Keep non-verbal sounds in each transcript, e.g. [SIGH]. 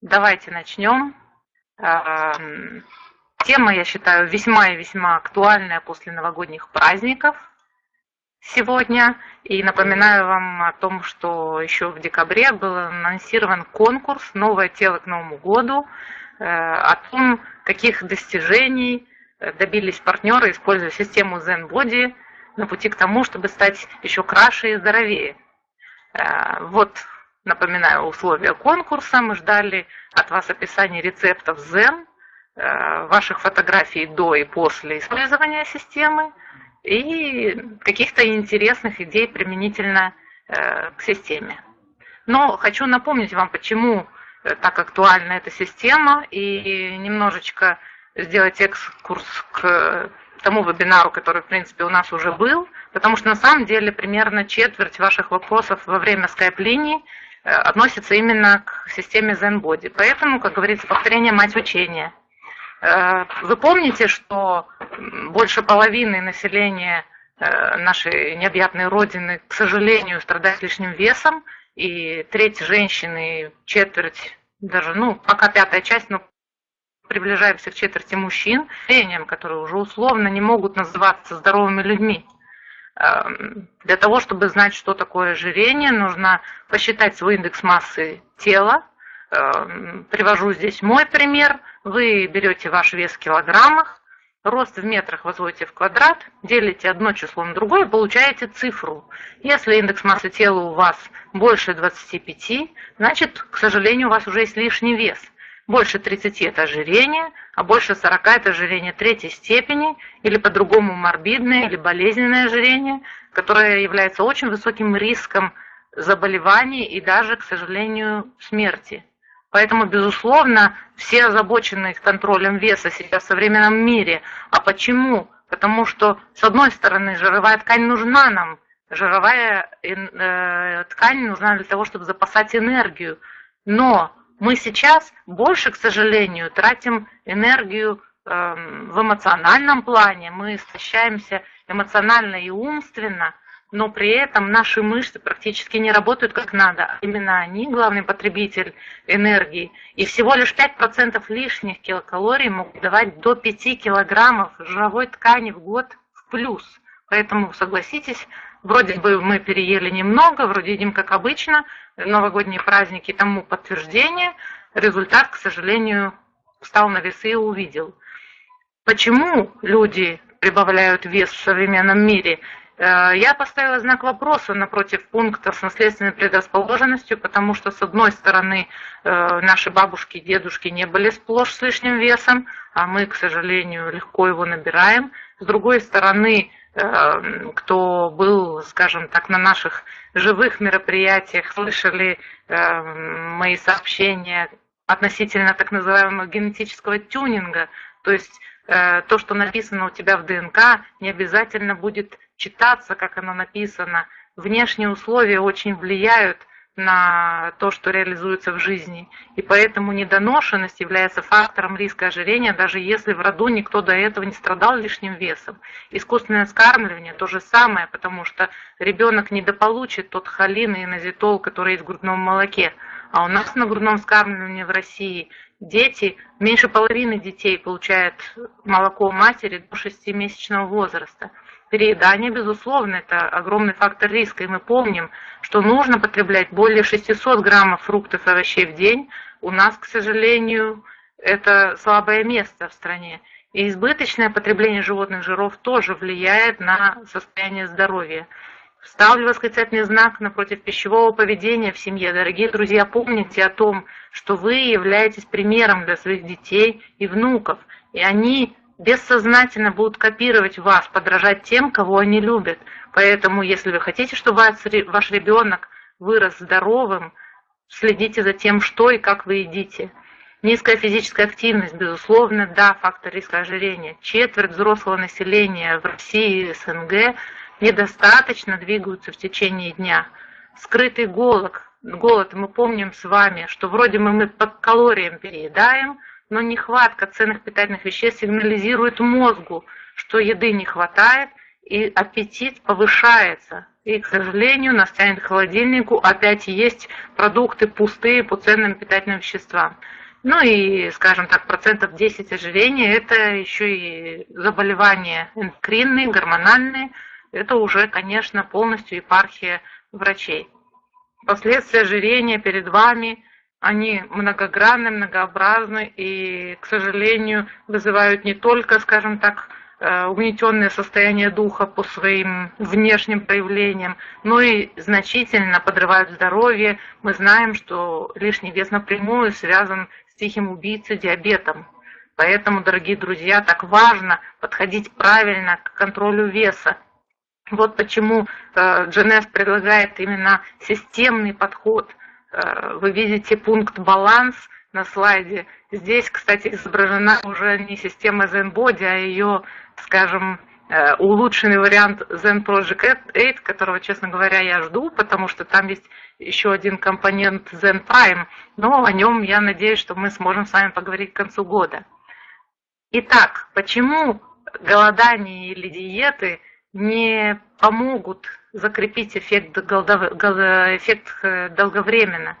давайте начнем. Тема, я считаю, весьма и весьма актуальная после новогодних праздников сегодня. И напоминаю вам о том, что еще в декабре был анонсирован конкурс «Новое тело к Новому году», э, о том, каких достижений добились партнеры, используя систему ZenBody на пути к тому, чтобы стать еще краше и здоровее. Э, вот, напоминаю, условия конкурса. Мы ждали от вас описания рецептов Zen, э, ваших фотографий до и после использования системы и каких-то интересных идей применительно э, к системе. Но хочу напомнить вам, почему так актуальна эта система и немножечко сделать экскурс к тому вебинару, который, в принципе, у нас уже был, потому что на самом деле примерно четверть ваших вопросов во время скайп-линии э, относится именно к системе ZenBody. Поэтому, как говорится, повторение мать учения. Э, вы помните, что больше половины населения э, нашей необъятной родины, к сожалению, страдает лишним весом, и треть женщины, четверть, даже, ну, пока пятая часть, но приближаемся к четверти мужчин, которые уже условно не могут называться здоровыми людьми. Эм, для того, чтобы знать, что такое ожирение, нужно посчитать свой индекс массы тела. Эм, привожу здесь мой пример. Вы берете ваш вес в килограммах, рост в метрах возводите в квадрат, делите одно число на другое, получаете цифру. Если индекс массы тела у вас больше 25, значит, к сожалению, у вас уже есть лишний вес – больше 30 – это ожирение, а больше 40 – это ожирение третьей степени, или по-другому морбидное или болезненное ожирение, которое является очень высоким риском заболеваний и даже, к сожалению, смерти. Поэтому, безусловно, все озабочены контролем веса сейчас в современном мире. А почему? Потому что, с одной стороны, жировая ткань нужна нам. Жировая э, ткань нужна для того, чтобы запасать энергию. Но мы сейчас больше, к сожалению, тратим энергию эм, в эмоциональном плане, мы истощаемся эмоционально и умственно, но при этом наши мышцы практически не работают как надо. Именно они главный потребитель энергии. И всего лишь 5% лишних килокалорий могут давать до 5 килограммов жировой ткани в год в плюс. Поэтому, согласитесь, вроде бы мы переели немного, вроде едим как обычно, новогодние праздники тому подтверждение. Результат, к сожалению, встал на весы и увидел. Почему люди прибавляют вес в современном мире? Э, я поставила знак вопроса напротив пункта с наследственной предрасположенностью, потому что, с одной стороны, э, наши бабушки и дедушки не были сплошь с лишним весом, а мы, к сожалению, легко его набираем. С другой стороны, кто был, скажем так, на наших живых мероприятиях, слышали эм, мои сообщения относительно так называемого генетического тюнинга, то есть э, то, что написано у тебя в ДНК, не обязательно будет читаться, как оно написано. Внешние условия очень влияют на то, что реализуется в жизни. И поэтому недоношенность является фактором риска ожирения, даже если в роду никто до этого не страдал лишним весом. Искусственное скармливание то же самое, потому что ребенок недополучит тот холин и назитол, который есть в грудном молоке. А у нас на грудном скармливании в России дети, меньше половины детей получают молоко матери до 6-месячного возраста. Переедание, безусловно, это огромный фактор риска, и мы помним, что нужно потреблять более 600 граммов фруктов и овощей в день. У нас, к сожалению, это слабое место в стране. И избыточное потребление животных жиров тоже влияет на состояние здоровья. Ставлю восклицательный знак напротив пищевого поведения в семье. Дорогие друзья, помните о том, что вы являетесь примером для своих детей и внуков. И они бессознательно будут копировать вас, подражать тем, кого они любят. Поэтому, если вы хотите, чтобы ваш ребенок вырос здоровым, следите за тем, что и как вы едите. Низкая физическая активность, безусловно, да, фактор риска ожирения. Четверть взрослого населения в России и СНГ недостаточно двигаются в течение дня. Скрытый голод, голод, мы помним с вами, что вроде мы, мы по калориям переедаем, но нехватка ценных питательных веществ сигнализирует мозгу, что еды не хватает, и аппетит повышается. И, к сожалению, нас тянет к холодильнику, опять есть продукты пустые по ценным питательным веществам. Ну и, скажем так, процентов 10 ожирения – это еще и заболевания эндокринные, гормональные. Это уже, конечно, полностью епархия врачей. Последствия ожирения перед вами, они многогранны, многообразны и, к сожалению, вызывают не только, скажем так, Э, угнетенное состояние духа по своим внешним проявлениям, но и значительно подрывают здоровье. Мы знаем, что лишний вес напрямую связан с тихим убийцей диабетом. Поэтому, дорогие друзья, так важно подходить правильно к контролю веса. Вот почему э, предлагает именно системный подход. Э, вы видите пункт «баланс», на слайде. Здесь, кстати, изображена уже не система ZenBody, а ее скажем, э, улучшенный вариант Zen Project 8, которого, честно говоря, я жду, потому что там есть еще один компонент Zen Prime, но о нем я надеюсь, что мы сможем с вами поговорить к концу года. Итак, почему голодание или диеты не помогут закрепить эффект, эффект э, долговременно?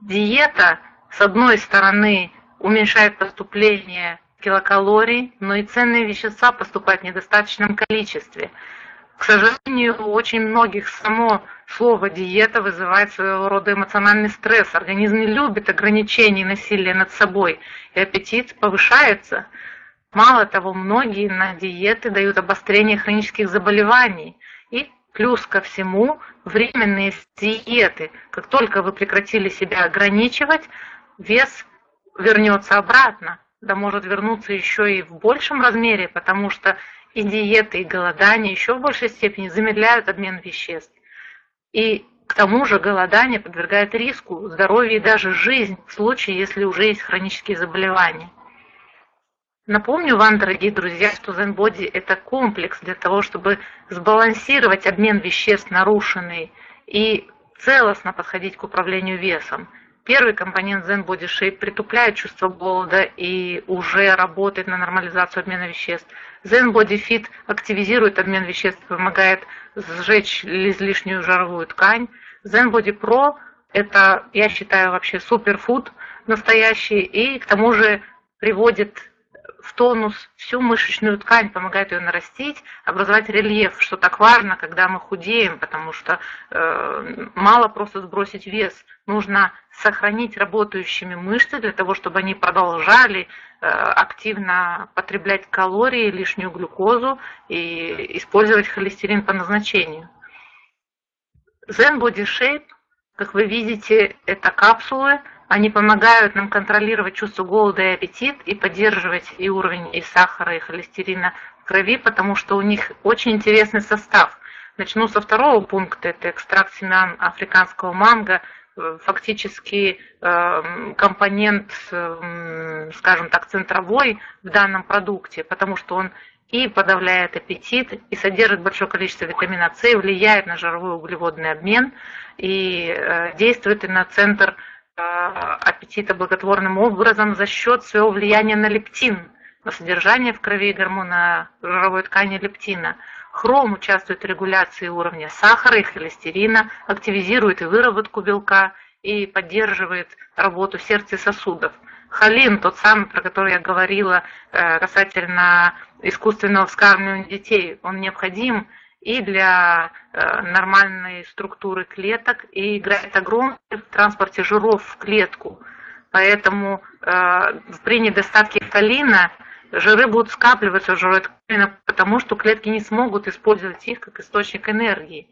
Диета, с одной стороны, уменьшает поступление килокалорий, но и ценные вещества поступают в недостаточном количестве. К сожалению, у очень многих само слово диета вызывает своего рода эмоциональный стресс. Организм не любит ограничений насилия над собой, и аппетит повышается. Мало того, многие на диеты дают обострение хронических заболеваний. Плюс ко всему, временные диеты. Как только вы прекратили себя ограничивать, вес вернется обратно да может вернуться еще и в большем размере, потому что и диеты, и голодание еще в большей степени замедляют обмен веществ. И к тому же голодание подвергает риску здоровье и даже жизнь в случае, если уже есть хронические заболевания. Напомню вам, дорогие друзья, что Zen это комплекс для того, чтобы сбалансировать обмен веществ нарушенный и целостно подходить к управлению весом – Первый компонент Zen Body Shape притупляет чувство голода и уже работает на нормализацию обмена веществ. Zen Body Fit активизирует обмен веществ, помогает сжечь излишнюю жировую ткань. Zen Body Pro – это, я считаю, вообще суперфуд настоящий и к тому же приводит в тонус всю мышечную ткань, помогает ее нарастить, образовать рельеф, что так важно, когда мы худеем, потому что э, мало просто сбросить вес, нужно сохранить работающими мышцы для того, чтобы они продолжали э, активно потреблять калории, лишнюю глюкозу и использовать холестерин по назначению. Zen Body Shape, как вы видите, это капсулы, они помогают нам контролировать чувство голода и аппетит и поддерживать и уровень и сахара, и холестерина в крови, потому что у них очень интересный состав. Начну со второго пункта, это экстракт семян африканского манго, фактически эм, компонент, эм, скажем так, центровой в данном продукте, потому что он и подавляет аппетит, и содержит большое количество витамина С, влияет на жировой углеводный обмен и э, действует и на центр Э, аппетита благотворным образом за счет своего влияния на лептин, на содержание в крови гормона жировой ткани лептина. Хром участвует в регуляции уровня сахара и холестерина, активизирует и выработку белка и поддерживает работу сердца и сосудов. Холин, тот самый, про который я говорила э, касательно искусственного вскармливания детей, он необходим и для э, нормальной структуры клеток и играет огромную в транспорте жиров в клетку. Поэтому э, при недостатке холина жиры будут скапливаться в жировой потому что клетки не смогут использовать их как источник энергии.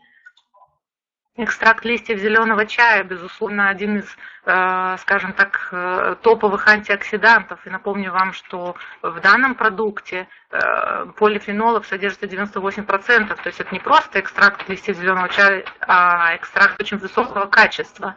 Экстракт листьев зеленого чая, безусловно, один из, э, скажем так, э, топовых антиоксидантов. И напомню вам, что в данном продукте э, полифенолов содержится 98%. То есть это не просто экстракт листьев зеленого чая, а экстракт очень высокого качества.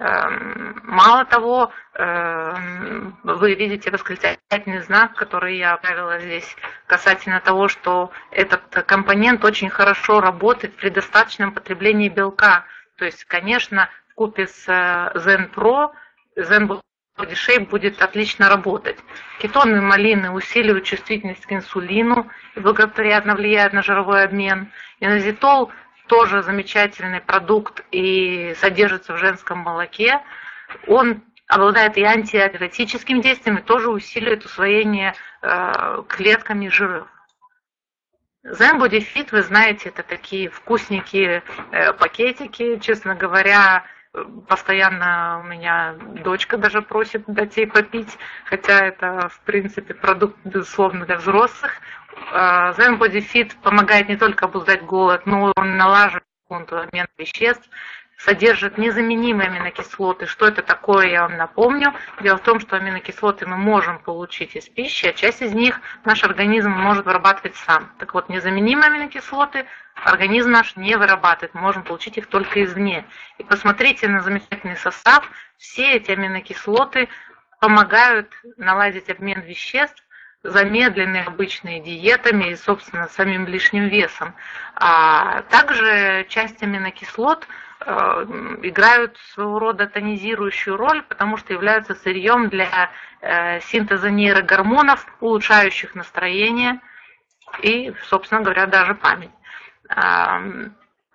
Эм, мало того, эм, вы видите восклицательный знак, который я оставила здесь, касательно того, что этот компонент очень хорошо работает при достаточном потреблении белка. То есть, конечно, в купе с э, Zen Pro, Zen Shape будет отлично работать. Кетоны малины усиливают чувствительность к инсулину и благоприятно влияют на жировой обмен. Инозитол тоже замечательный продукт и содержится в женском молоке. Он обладает и антиатиотическим действием, и тоже усиливает усвоение э, клетками жиров. Zen Body вы знаете, это такие вкусненькие э, пакетики. Честно говоря, постоянно у меня дочка даже просит дать ей попить, хотя это, в принципе, продукт, безусловно, для взрослых. Zen Body Fit помогает не только обуздать голод, но он налаживает обмен веществ, содержит незаменимые аминокислоты. Что это такое, я вам напомню. Дело в том, что аминокислоты мы можем получить из пищи, а часть из них наш организм может вырабатывать сам. Так вот, незаменимые аминокислоты организм наш не вырабатывает, мы можем получить их только извне. И посмотрите на замечательный состав. Все эти аминокислоты помогают наладить обмен веществ, замедленные обычные диетами и, собственно, самим лишним весом. А также часть аминокислот – Э, играют своего рода тонизирующую роль, потому что являются сырьем для э, синтеза нейрогормонов, улучшающих настроение и, собственно говоря, даже память.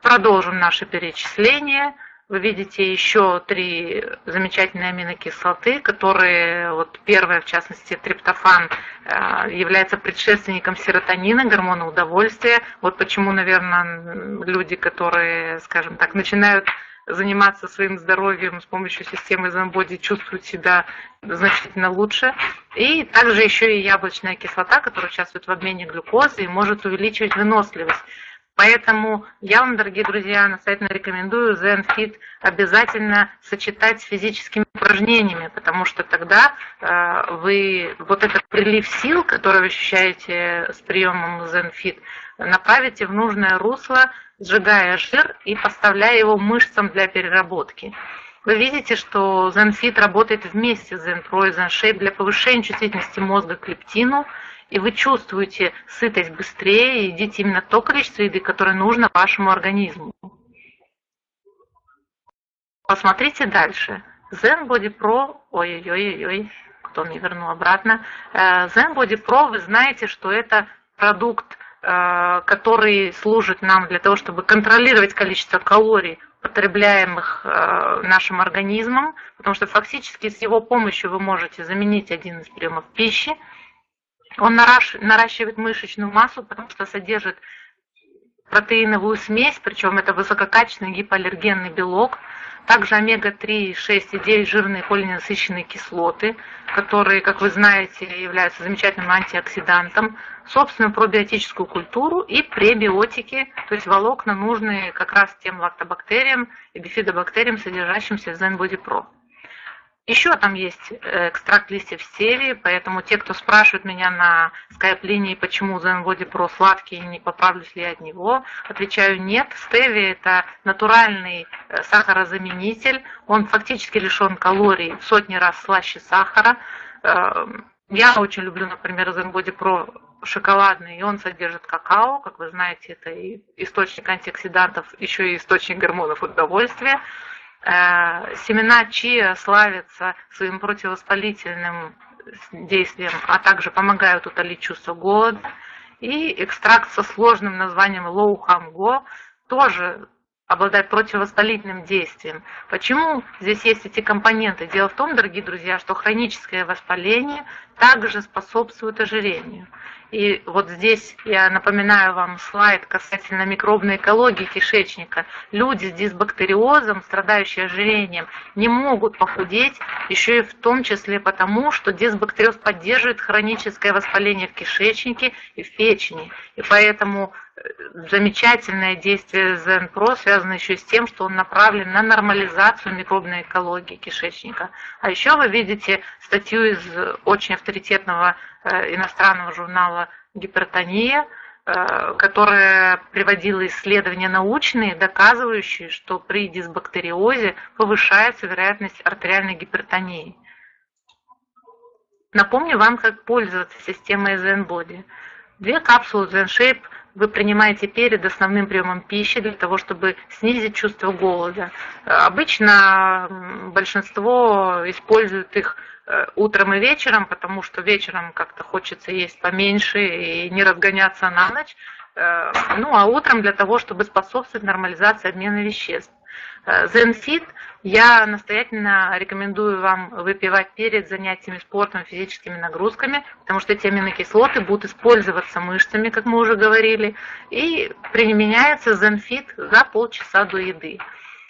Продолжим наше перечисление. Вы видите еще три замечательные аминокислоты, которые, вот первая, в частности, триптофан, э, является предшественником серотонина, гормона удовольствия. Вот почему, наверное, люди, которые, скажем так, начинают заниматься своим здоровьем с помощью системы Zenbody чувствуют себя значительно лучше. И также еще и яблочная кислота, которая участвует в обмене глюкозы и может увеличивать выносливость. Поэтому я вам, дорогие друзья, настоятельно рекомендую ZenFit обязательно сочетать с физическими упражнениями, потому что тогда э, вы вот этот прилив сил, который вы ощущаете с приемом ZenFit, направите в нужное русло, сжигая жир и поставляя его мышцам для переработки. Вы видите, что ZenFit работает вместе с ZenPro и ZenShape для повышения чувствительности мозга к лептину – и вы чувствуете сытость быстрее, и едите именно то количество еды, которое нужно вашему организму. Посмотрите дальше. Zen Body Pro, ой-ой-ой, кто мне вернул обратно. Э, Zen Body Pro, вы знаете, что это продукт, э, который служит нам для того, чтобы контролировать количество калорий, потребляемых э, нашим организмом, потому что фактически с его помощью вы можете заменить один из приемов пищи, он наращивает мышечную массу, потому что содержит протеиновую смесь, причем это высококачественный гипоаллергенный белок, также омега-3, 6 и 9 жирные полиненасыщенные кислоты, которые, как вы знаете, являются замечательным антиоксидантом, собственную пробиотическую культуру и пребиотики, то есть волокна, нужные как раз тем лактобактериям и бифидобактериям, содержащимся в Zen Pro. Еще там есть э, экстракт листьев стевии, поэтому те, кто спрашивает меня на скайп-линии, почему Zenbody Pro сладкий, не поправлюсь ли я от него, отвечаю нет. Стевия это натуральный э, сахарозаменитель, он фактически лишен калорий в сотни раз слаще сахара. Эм, я очень люблю, например, Zenbody Pro шоколадный, и он содержит какао, как вы знаете, это и источник антиоксидантов, еще и источник гормонов удовольствия. Э, семена чиа славятся своим противовоспалительным действием, а также помогают утолить чувство голода. И экстракт со сложным названием лоухамго тоже обладает противовоспалительным действием. Почему здесь есть эти компоненты? Дело в том, дорогие друзья, что хроническое воспаление также способствует ожирению. И вот здесь я напоминаю вам слайд касательно микробной экологии кишечника. Люди с дисбактериозом, страдающие ожирением, не могут похудеть, еще и в том числе потому, что дисбактериоз поддерживает хроническое воспаление в кишечнике и в печени. И поэтому замечательное действие ЗНПРО связано еще с тем, что он направлен на нормализацию микробной экологии кишечника. А еще вы видите статью из очень авторитетного Э, иностранного журнала «Гипертония», э, которая приводила исследования научные, доказывающие, что при дисбактериозе повышается вероятность артериальной гипертонии. Напомню вам, как пользоваться системой ZenBody. Две капсулы ZenShape вы принимаете перед основным приемом пищи для того, чтобы снизить чувство голода. Обычно большинство используют их э, утром и вечером, потому что вечером как-то хочется есть поменьше и не разгоняться на ночь. Э, ну, а утром для того, чтобы способствовать нормализации обмена веществ. Зенфит я настоятельно рекомендую вам выпивать перед занятиями спортом, физическими нагрузками, потому что эти аминокислоты будут использоваться мышцами, как мы уже говорили, и применяется Зенфит за полчаса до еды.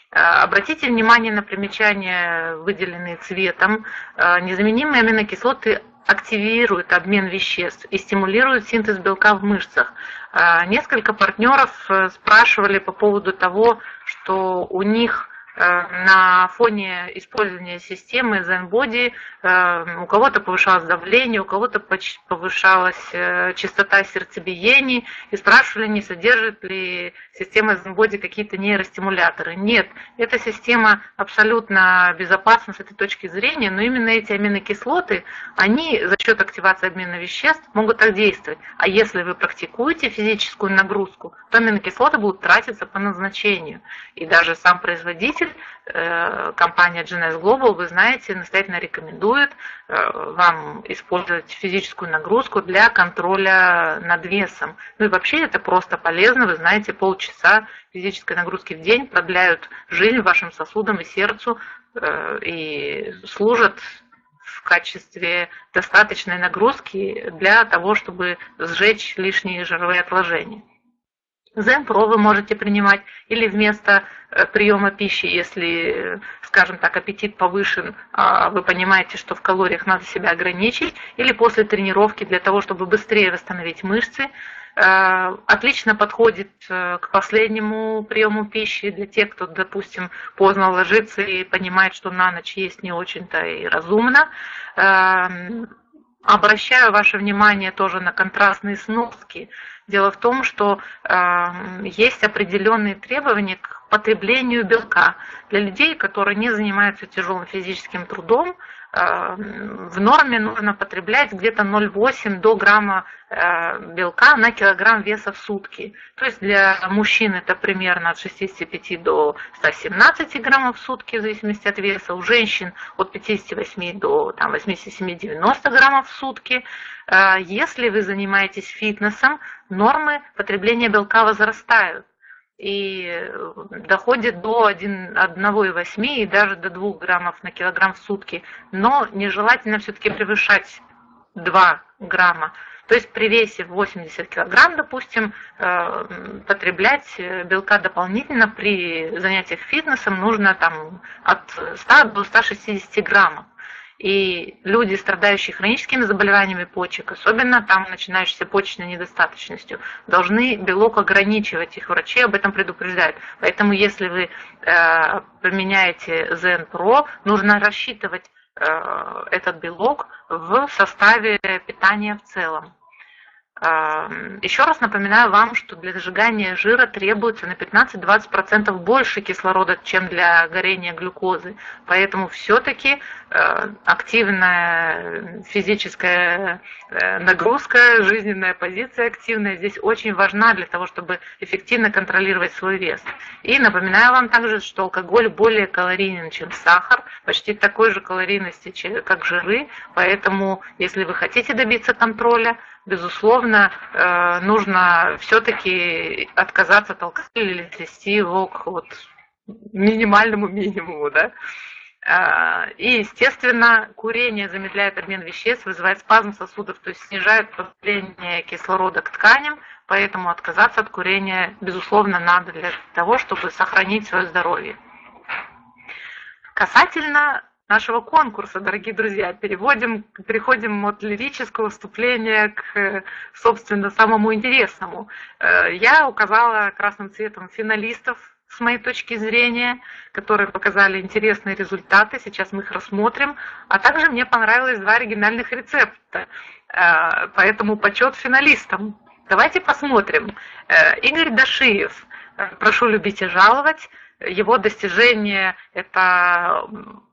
Э, обратите внимание на примечания, выделенные цветом. Э, незаменимые аминокислоты активируют обмен веществ и стимулируют синтез белка в мышцах. Э, несколько партнеров спрашивали по поводу того, что у них Э, на фоне использования системы ZenBody э, у кого-то повышалось давление, у кого-то повышалась э, частота сердцебиений и спрашивали, не содержит ли система ZenBody какие-то нейростимуляторы. Нет, эта система абсолютно безопасна с этой точки зрения, но именно эти аминокислоты, они за счет активации обмена веществ могут так действовать. А если вы практикуете физическую нагрузку, то аминокислоты будут тратиться по назначению. И даже сам производитель руководитель, э, компания GNS Global, вы знаете, настоятельно рекомендует э, вам использовать физическую нагрузку для контроля над весом. Ну и вообще это просто полезно, вы знаете, полчаса физической нагрузки в день продляют жизнь вашим сосудам и сердцу э, и служат в качестве достаточной нагрузки для того, чтобы сжечь лишние жировые отложения. Zen-Pro вы можете принимать или вместо э, приема пищи, если, скажем так, аппетит повышен, а вы понимаете, что в калориях надо себя ограничить, или после тренировки для того, чтобы быстрее восстановить мышцы. Э, отлично подходит э, к последнему приему пищи для тех, кто, допустим, поздно ложится и понимает, что на ночь есть не очень-то и разумно. Обращаю ваше внимание тоже на контрастные сноски. Дело в том, что э, есть определенные требования к потреблению белка. Для людей, которые не занимаются тяжелым физическим трудом, в норме нужно потреблять где-то 0,8 до грамма э, белка на килограмм веса в сутки. То есть для мужчин это примерно от 65 до 117 граммов в сутки, в зависимости от веса. У женщин от 58 до 87-90 граммов в сутки. Э, если вы занимаетесь фитнесом, нормы потребления белка возрастают и доходит до 1,8 и даже до 2 граммов на килограмм в сутки. Но нежелательно все-таки превышать 2 грамма. То есть при весе 80 килограмм, допустим, э, потреблять белка дополнительно при занятиях фитнесом нужно там, от 100 до 160 граммов. И люди, страдающие хроническими заболеваниями почек, особенно там начинающейся почечной недостаточностью, должны белок ограничивать. Их врачи об этом предупреждают. Поэтому если вы э, применяете Pro, нужно рассчитывать э, этот белок в составе питания в целом. Еще раз напоминаю вам, что для сжигания жира требуется на 15-20% больше кислорода, чем для горения глюкозы. Поэтому все-таки э, активная физическая э, нагрузка, жизненная позиция активная здесь очень важна для того, чтобы эффективно контролировать свой вес. И напоминаю вам также, что алкоголь более калорийен, чем сахар, почти такой же калорийности, как жиры. Поэтому, если вы хотите добиться контроля, безусловно, э, нужно все-таки отказаться от алкоголя или свести его к вот минимальному минимуму, да. Э, и, естественно, курение замедляет обмен веществ, вызывает спазм сосудов, то есть снижает поступление кислорода к тканям, поэтому отказаться от курения, безусловно, надо для того, чтобы сохранить свое здоровье. Касательно нашего конкурса, дорогие друзья. Переводим, переходим от лирического вступления к, собственно, самому интересному. Э, я указала красным цветом финалистов с моей точки зрения, которые показали интересные результаты. Сейчас мы их рассмотрим. А также мне понравилось два оригинальных рецепта. Э, поэтому почет финалистам. Давайте посмотрим. Э, Игорь Дашиев. Прошу любить и жаловать. Его достижение – это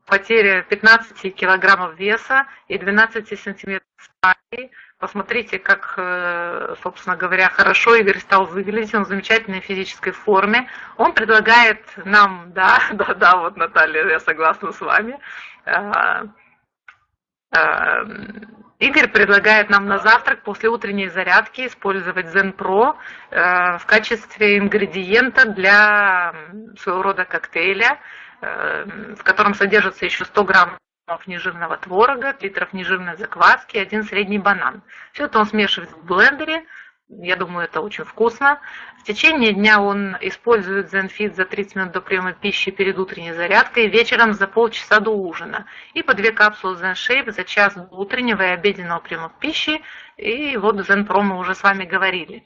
потеря 15 килограммов веса и 12 сантиметров талии. Посмотрите, как, э, собственно говоря, хорошо Игорь стал выглядеть, он в замечательной физической форме. Он предлагает нам, [LAUGHS] да, да, да, вот Наталья, я согласна с вами, э, Игорь предлагает нам на завтрак после утренней зарядки использовать Zen Pro э, в качестве ингредиента для своего рода коктейля, э, в котором содержится еще 100 граммов нежирного творога, литров нежирной закваски, один средний банан. Все это он смешивает в блендере, я думаю, это очень вкусно. В течение дня он использует ZenFit за 30 минут до приема пищи перед утренней зарядкой, вечером за полчаса до ужина. И по две капсулы ZenShape за час до утреннего и обеденного приема пищи. И вот ZenPro мы уже с вами говорили.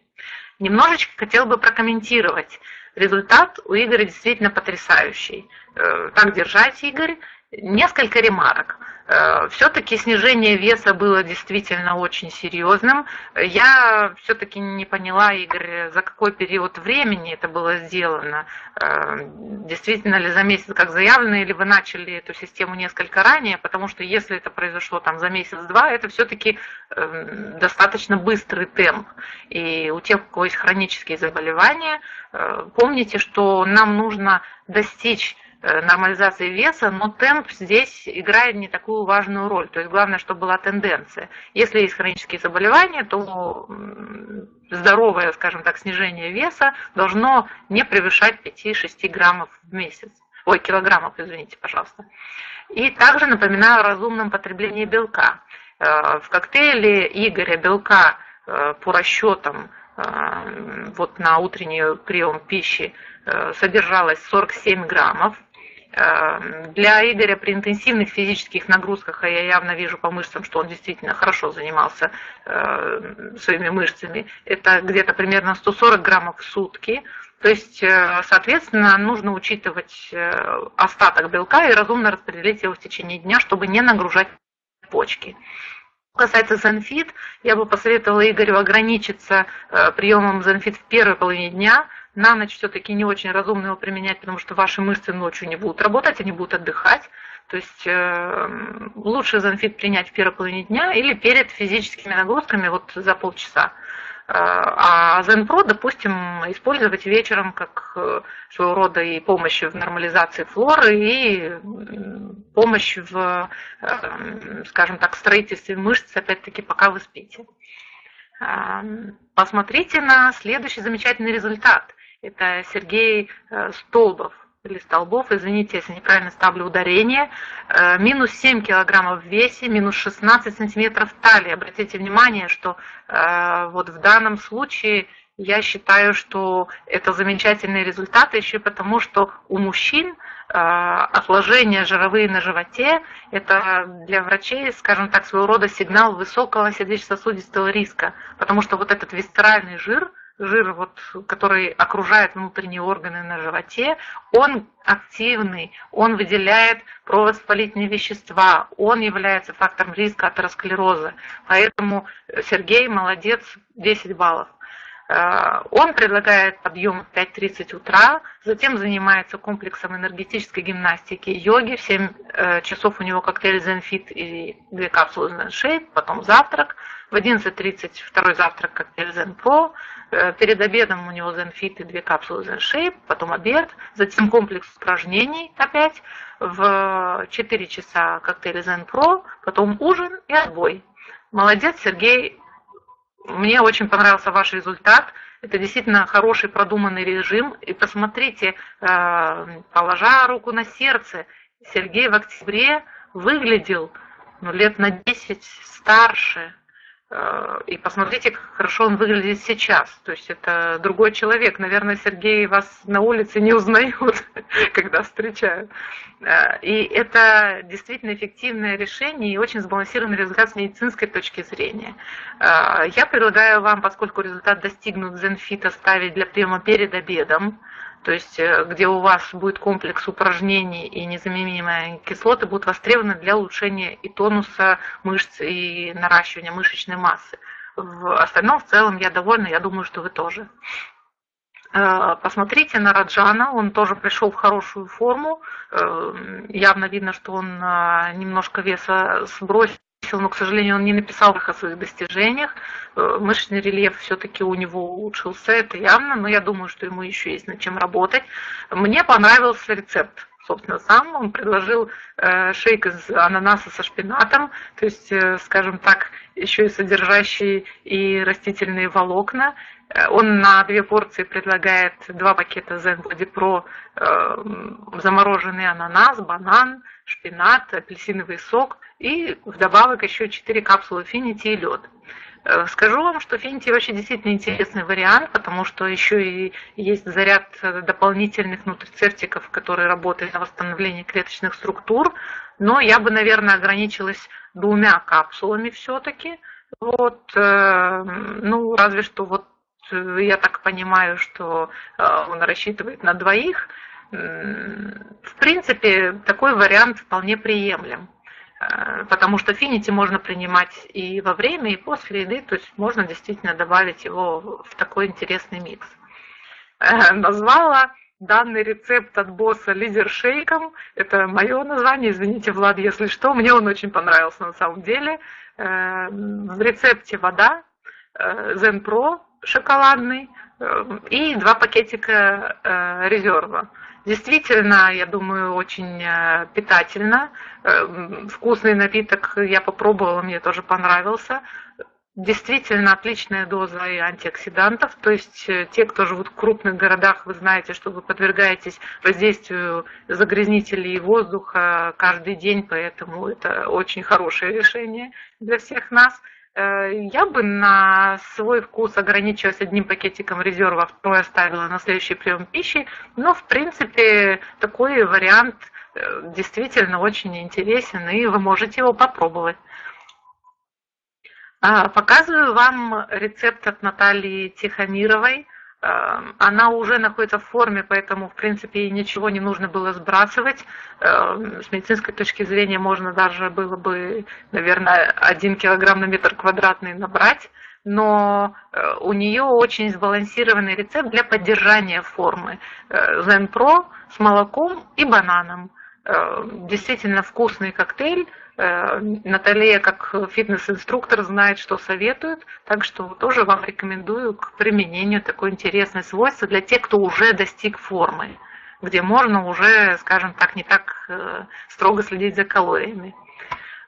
Немножечко хотел бы прокомментировать. Результат у Игоря действительно потрясающий. Э, так держать, Игорь. Несколько ремарок. Э, все-таки снижение веса было действительно очень серьезным. Я все-таки не поняла, Игорь, за какой период времени это было сделано. Э, действительно ли за месяц, как заявлено, или вы начали эту систему несколько ранее, потому что если это произошло там за месяц-два, это все-таки э, достаточно быстрый темп. И у тех, у кого есть хронические заболевания, помните, что нам нужно достичь Э, нормализации веса, но темп здесь играет не такую важную роль. То есть главное, чтобы была тенденция. Если есть хронические заболевания, то здоровое, скажем так, снижение веса должно не превышать 5-6 граммов в месяц. Ой, килограммов, извините, пожалуйста. И также напоминаю о разумном потреблении белка. Э, в коктейле Игоря белка э, по расчетам вот на утренний прием пищи содержалось 47 граммов. Эм, для Игоря при интенсивных физических нагрузках, а я явно вижу по мышцам, что он действительно хорошо занимался э, своими мышцами, это где-то примерно 140 граммов в сутки. То есть, э, соответственно, нужно учитывать э, остаток белка и разумно распределить его в течение дня, чтобы не нагружать почки. Касается Zenfit, я бы посоветовала Игорю ограничиться приемом Zenfit в первой половине дня, на ночь все-таки не очень разумно его применять, потому что ваши мышцы ночью не будут работать, они будут отдыхать. То есть э, лучше занфит принять в первой половине дня или перед физическими нагрузками вот за полчаса. Э, а Zen допустим, использовать вечером как э, своего рода и помощь в нормализации флоры, и помощь в, э, скажем так, строительстве мышц, опять-таки, пока вы спите. Посмотрите на следующий замечательный результат. Это Сергей э, Столбов или Столбов, извините, если неправильно ставлю ударение, э, минус 7 килограммов в весе, минус 16 сантиметров талии. Обратите внимание, что э, вот в данном случае я считаю, что это замечательные результаты еще потому, что у мужчин отложения жировые на животе – это для врачей, скажем так, своего рода сигнал высокого сердечно-сосудистого риска, потому что вот этот висцеральный жир – жир, вот, который окружает внутренние органы на животе, он активный, он выделяет провоспалительные вещества, он является фактором риска атеросклероза. Поэтому Сергей молодец, 10 баллов. Э, он предлагает подъем в 5.30 утра, затем занимается комплексом энергетической гимнастики йоги. В 7 э, часов у него коктейль Zenfit и две капсулы Zen потом завтрак. В 11.30 второй завтрак коктейль Zen Pro. Э, перед обедом у него Zenfit и две капсулы Zen потом обед, затем комплекс упражнений опять. В 4 часа коктейль Zen Pro, потом ужин и отбой. Молодец, Сергей, мне очень понравился ваш результат. Это действительно хороший продуманный режим. И посмотрите, э, положа руку на сердце, Сергей в октябре выглядел ну, лет на 10 старше, и посмотрите, как хорошо он выглядит сейчас. То есть это другой человек. Наверное, Сергей вас на улице не узнает, [LAUGHS] когда встречают. Э, и это действительно эффективное решение и очень сбалансированный результат с медицинской точки зрения. Э, я предлагаю вам, поскольку результат достигнут Zenfit, ставить для приема перед обедом то есть э, где у вас будет комплекс упражнений и незаменимые кислоты будут востребованы для улучшения и тонуса мышц, и наращивания мышечной массы. В остальном, в целом, я довольна, я думаю, что вы тоже. Э, посмотрите на Раджана, он тоже пришел в хорошую форму. Э, явно видно, что он немножко веса сбросил но, к сожалению, он не написал их о своих достижениях. Э, мышечный рельеф все-таки у него улучшился, это явно, но я думаю, что ему еще есть над чем работать. Мне понравился рецепт. собственно, сам. Он предложил э, шейк из ананаса со шпинатом, то есть, э, скажем так, еще и содержащий и растительные волокна. Э, он на две порции предлагает два пакета Zen Body Pro, э, замороженный ананас, банан, шпинат, апельсиновый сок и вдобавок еще 4 капсулы финити и лед. Э, скажу вам, что Финти вообще действительно интересный вариант, потому что еще и есть заряд дополнительных нутрицептиков, которые работают на восстановление клеточных структур, но я бы, наверное, ограничилась двумя капсулами все-таки. Вот, ну, разве что вот я так понимаю, что он рассчитывает на двоих. В принципе, такой вариант вполне приемлем. Э, потому что финити можно принимать и во время, и после еды, то есть можно действительно добавить его в такой интересный микс. Э, назвала данный рецепт от босса лидер шейком. Это мое название, извините, Влад, если что. Мне он очень понравился на самом деле. Э, в рецепте вода, Zen Pro шоколадный и два пакетика резерва. Действительно, я думаю, очень э, питательно. Э, вкусный напиток я попробовала, мне тоже понравился. Действительно отличная доза и антиоксидантов. То есть э, те, кто живут в крупных городах, вы знаете, что вы подвергаетесь воздействию загрязнителей воздуха каждый день, поэтому это очень хорошее решение для всех нас. Э, я бы на свой вкус ограничилась одним пакетиком резерва, второй оставила на следующий прием пищи. Но, в принципе, такой вариант э, действительно очень интересен, и вы можете его попробовать. А, показываю вам рецепт от Натальи Тихомировой. Эм, она уже находится в форме, поэтому, в принципе, ничего не нужно было сбрасывать. Эм, с медицинской точки зрения можно даже было бы, наверное, один килограмм на метр квадратный набрать, но э, у нее очень сбалансированный рецепт для поддержания формы. Э, Pro с молоком и бананом. Э, действительно вкусный коктейль, Э, Наталья, как фитнес-инструктор, знает, что советует, так что тоже вам рекомендую к применению такое интересное свойство для тех, кто уже достиг формы, где можно уже, скажем так, не так э, строго следить за калориями.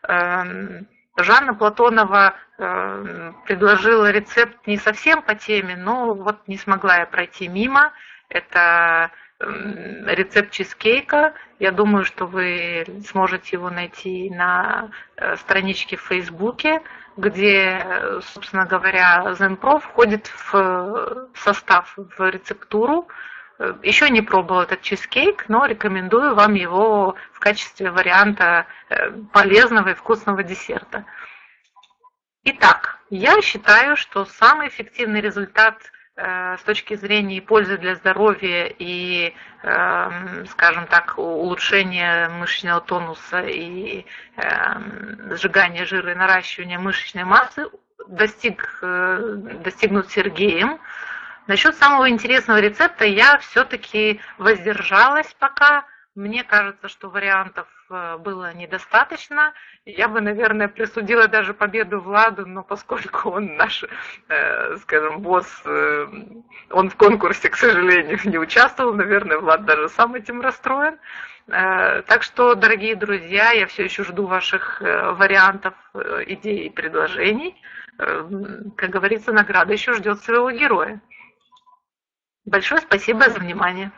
Эм, Жанна Платонова предложила рецепт не совсем по теме, но вот не смогла я пройти мимо. Это рецепт чизкейка. Я думаю, что вы сможете его найти на э, страничке в Фейсбуке, где, собственно говоря, ZenPro входит в состав, в рецептуру. Еще не пробовал этот чизкейк, но рекомендую вам его в качестве варианта э, полезного и вкусного десерта. Итак, я считаю, что самый эффективный результат – Э, с точки зрения пользы для здоровья и, эм, скажем так, улучшения мышечного тонуса и эм, сжигания жира и наращивания мышечной массы достиг, э, достигнут Сергеем. Насчет самого интересного рецепта я все-таки воздержалась пока, мне кажется, что вариантов э, было недостаточно. Я бы, наверное, присудила даже победу Владу, но поскольку он наш, э, скажем, босс, э, он в конкурсе, к сожалению, не участвовал, наверное, Влад даже сам этим расстроен. Так что, дорогие друзья, я все еще жду ваших вариантов, идей и предложений. Как говорится, награда еще ждет своего героя. Большое спасибо за внимание.